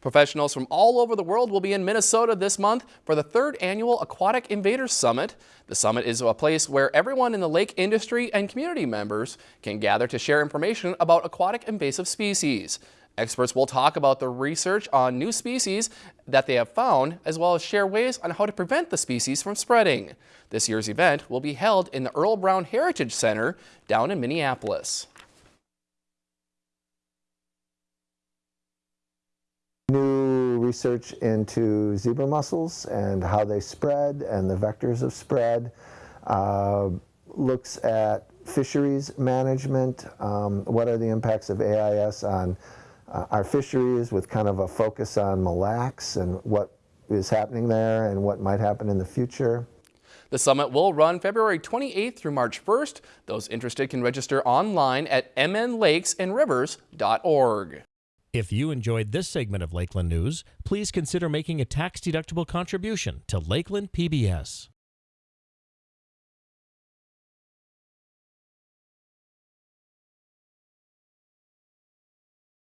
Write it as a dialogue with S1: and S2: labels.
S1: Professionals from all over the world will be in Minnesota this month for the third annual Aquatic Invaders Summit. The summit is a place where everyone in the lake industry and community members can gather to share information about aquatic invasive species. Experts will talk about the research on new species that they have found, as well as share ways on how to prevent the species from spreading. This year's event will be held in the Earl Brown Heritage Center down in Minneapolis.
S2: Research into zebra mussels and how they spread and the vectors of spread. Uh, looks at fisheries management. Um, what are the impacts of AIS on uh, our fisheries with kind of a focus on Mille Lacs and what is happening there and what might happen in the future.
S1: The summit will run February 28th through March 1st. Those interested can register online at mnlakesandrivers.org.
S3: If you enjoyed this segment of Lakeland News, please consider making a tax-deductible contribution to Lakeland PBS.